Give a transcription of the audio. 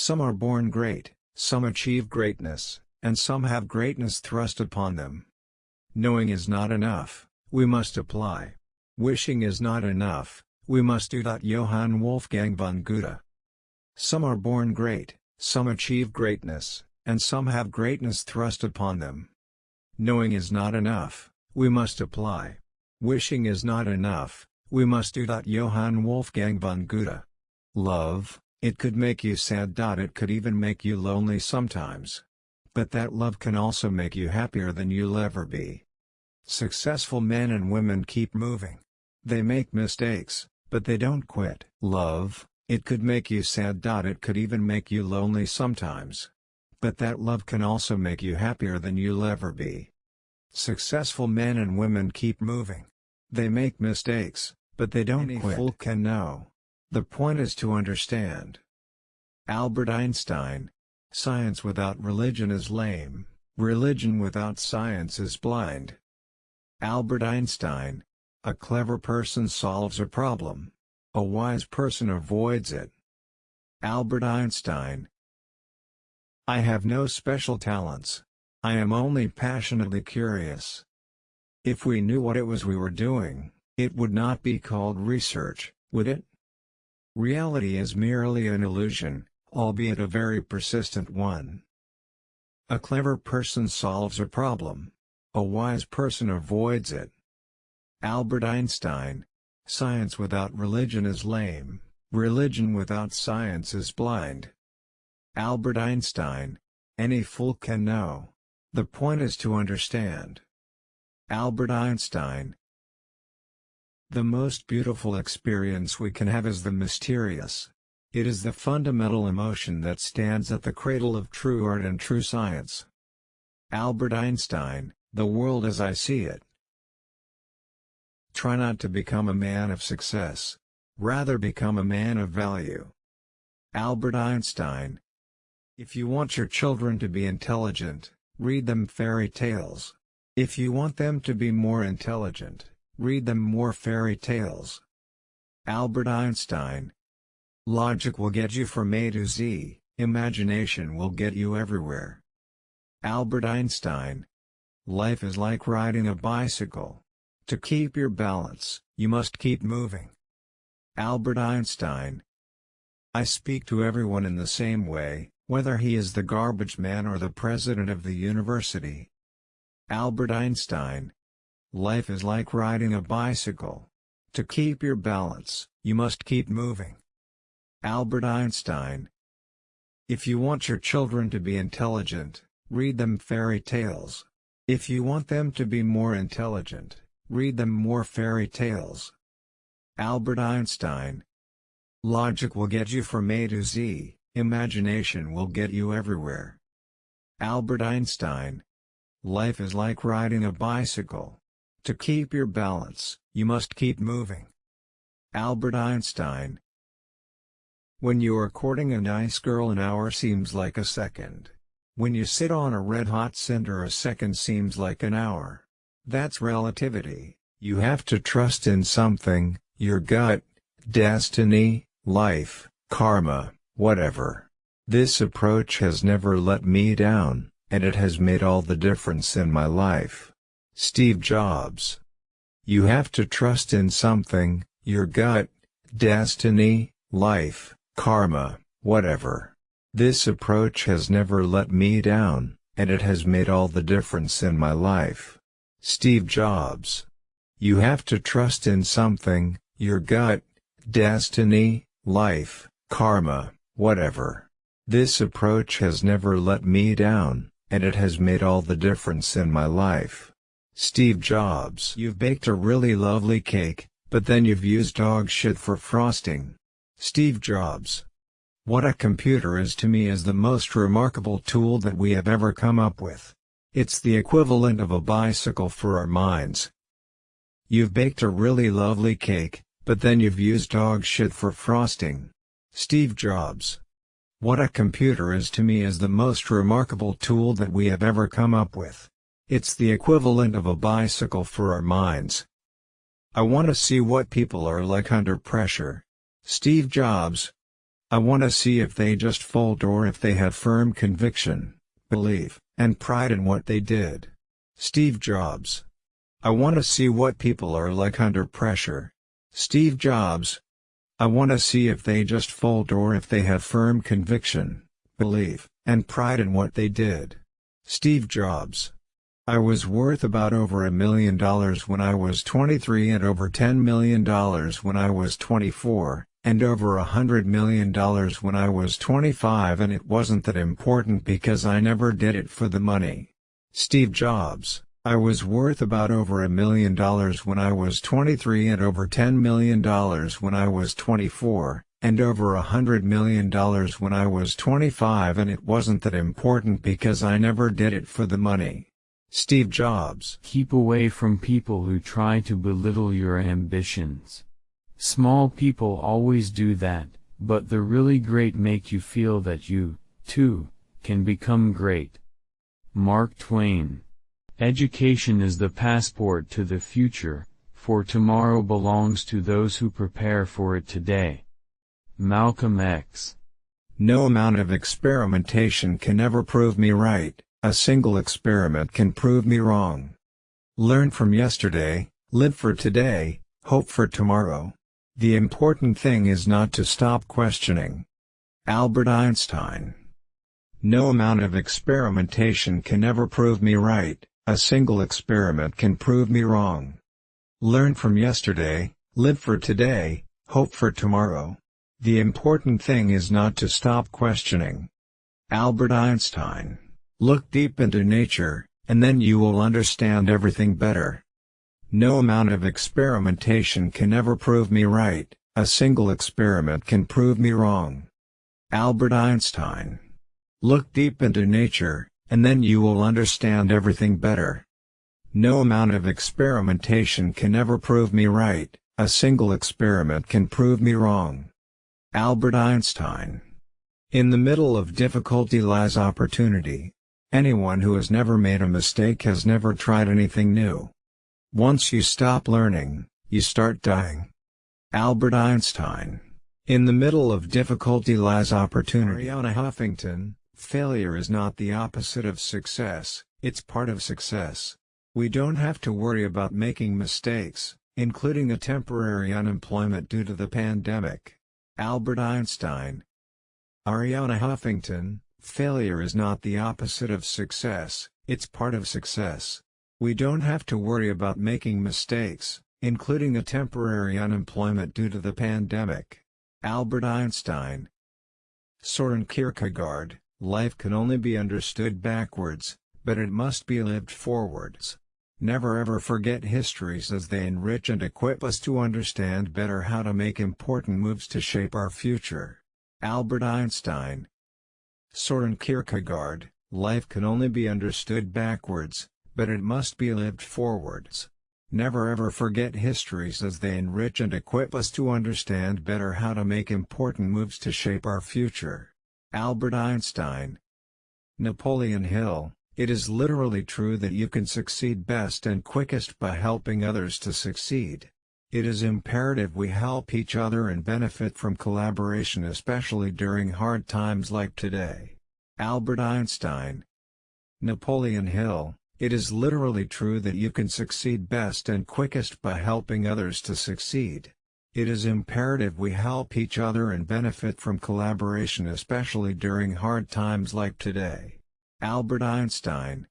Some are born great, some achieve greatness, and some have greatness thrust upon them. Knowing is not enough, we must apply. Wishing is not enough, we must do. That, Johann Wolfgang von Goethe. Some are born great, some achieve greatness, and some have greatness thrust upon them. Knowing is not enough, we must apply. Wishing is not enough, we must do. That, Johann Wolfgang von Goethe. Love, it could make you sad. It could even make you lonely sometimes. But that love can also make you happier than you'll ever be. Successful men and women keep moving. They make mistakes, but they don't quit. Love, it could make you sad. It could even make you lonely sometimes. But that love can also make you happier than you'll ever be. Successful men and women keep moving. They make mistakes, but they don't Any quit. fool can know. The point is to understand. Albert Einstein. Science without religion is lame, religion without science is blind. Albert Einstein. A clever person solves a problem. A wise person avoids it. Albert Einstein. I have no special talents. I am only passionately curious. If we knew what it was we were doing, it would not be called research, would it? Reality is merely an illusion, albeit a very persistent one. A clever person solves a problem. A wise person avoids it. Albert Einstein. Science without religion is lame, religion without science is blind. Albert Einstein. Any fool can know. The point is to understand. Albert Einstein. The most beautiful experience we can have is the mysterious. It is the fundamental emotion that stands at the cradle of true art and true science. Albert Einstein, The World as I See It. Try not to become a man of success. Rather become a man of value. Albert Einstein. If you want your children to be intelligent, read them fairy tales. If you want them to be more intelligent, Read them more fairy tales. Albert Einstein. Logic will get you from A to Z, imagination will get you everywhere. Albert Einstein. Life is like riding a bicycle. To keep your balance, you must keep moving. Albert Einstein. I speak to everyone in the same way, whether he is the garbage man or the president of the university. Albert Einstein. Life is like riding a bicycle. To keep your balance, you must keep moving. Albert Einstein If you want your children to be intelligent, read them fairy tales. If you want them to be more intelligent, read them more fairy tales. Albert Einstein Logic will get you from A to Z, imagination will get you everywhere. Albert Einstein Life is like riding a bicycle. To keep your balance, you must keep moving. Albert Einstein When you are courting a nice girl an hour seems like a second. When you sit on a red-hot cinder a second seems like an hour. That's relativity, you have to trust in something, your gut, destiny, life, karma, whatever. This approach has never let me down, and it has made all the difference in my life. Steve Jobs. You have to trust in something, your gut, destiny, life, karma, whatever. This approach has never let me down, and it has made all the difference in my life. Steve Jobs. You have to trust in something, your gut, destiny, life, karma, whatever. This approach has never let me down, and it has made all the difference in my life. Steve Jobs You've baked a really lovely cake, but then you've used dog shit for frosting. Steve Jobs What a computer is to me is the most remarkable tool that we have ever come up with. It's the equivalent of a bicycle for our minds. You've baked a really lovely cake, but then you've used dog shit for frosting. Steve Jobs What a computer is to me is the most remarkable tool that we have ever come up with. It's the equivalent of a bicycle for our minds. I want to see what people are like under pressure. Steve Jobs I want to see if they just fold or if they have firm conviction, belief, and pride in what they did. Steve Jobs. I want to see what people are like under pressure. Steve Jobs. I want to see if they just fold or if they have firm conviction, belief, and pride in what they did. Steve Jobs. I was worth about over a million dollars when I was 23 and over $10 million when I was 24, and over a hundred million dollars when I was 25 and it wasn't that important because I never did it for the money. Steve Jobs I was worth about over a million dollars when I was 23 and over $10 million when I was 24, and over a hundred million dollars when I was 25 and it wasn't that important because I never did it for the money. Steve Jobs. Keep away from people who try to belittle your ambitions. Small people always do that, but the really great make you feel that you, too, can become great. Mark Twain. Education is the passport to the future, for tomorrow belongs to those who prepare for it today. Malcolm X. No amount of experimentation can ever prove me right. A single experiment can prove me wrong. Learn from yesterday, live for today, hope for tomorrow. The important thing is not to stop questioning. Albert Einstein No amount of experimentation can ever prove me right, a single experiment can prove me wrong. Learn from yesterday, live for today, hope for tomorrow. The important thing is not to stop questioning. Albert Einstein Look deep into nature, and then you will understand everything better. No amount of experimentation can ever prove me right, a single experiment can prove me wrong. Albert Einstein. Look deep into nature, and then you will understand everything better. No amount of experimentation can ever prove me right, a single experiment can prove me wrong. Albert Einstein. In the middle of difficulty lies opportunity. Anyone who has never made a mistake has never tried anything new. Once you stop learning, you start dying. Albert Einstein. In the middle of difficulty lies opportunity. Arianna Huffington, failure is not the opposite of success, it's part of success. We don't have to worry about making mistakes, including a temporary unemployment due to the pandemic. Albert Einstein. Arianna Huffington, Failure is not the opposite of success, it's part of success. We don't have to worry about making mistakes, including a temporary unemployment due to the pandemic. Albert Einstein Soren Kierkegaard, life can only be understood backwards, but it must be lived forwards. Never ever forget histories as they enrich and equip us to understand better how to make important moves to shape our future. Albert Einstein Soren Kierkegaard, life can only be understood backwards, but it must be lived forwards. Never ever forget histories as they enrich and equip us to understand better how to make important moves to shape our future. Albert Einstein Napoleon Hill, it is literally true that you can succeed best and quickest by helping others to succeed. It is imperative we help each other and benefit from collaboration especially during hard times like today. Albert Einstein Napoleon Hill, it is literally true that you can succeed best and quickest by helping others to succeed. It is imperative we help each other and benefit from collaboration especially during hard times like today. Albert Einstein